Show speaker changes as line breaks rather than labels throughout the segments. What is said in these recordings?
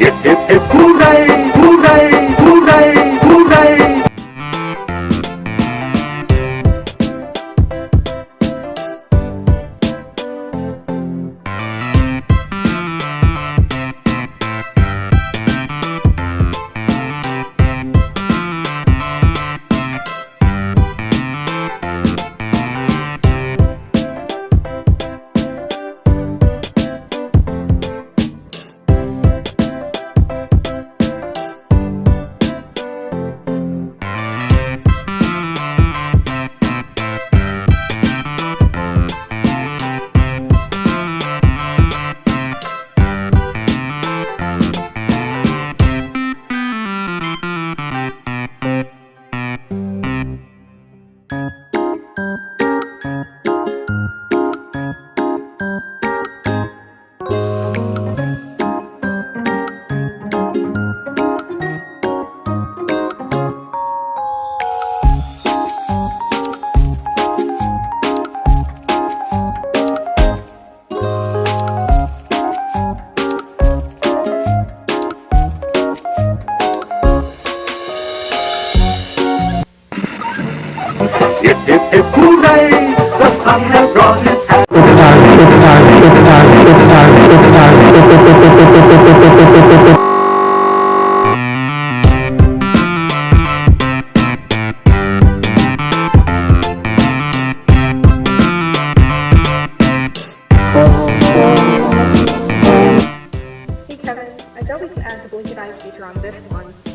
Hip, hip, hip,
Hey Kevin, I bet we can add the blinking eye feature on this one.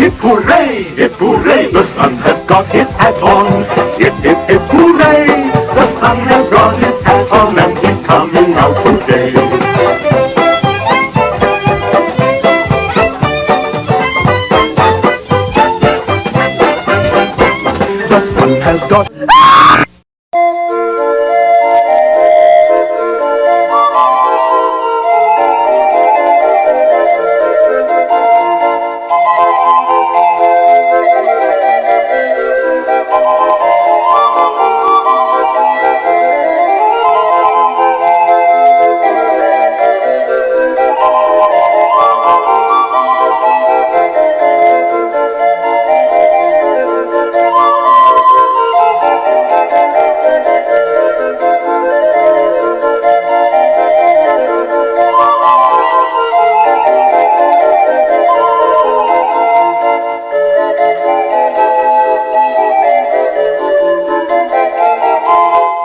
Hip hooray, hip hooray, the sun has got his hat on. Hip hip hip hooray, the sun has got his hat on and he's coming out today. The sun has got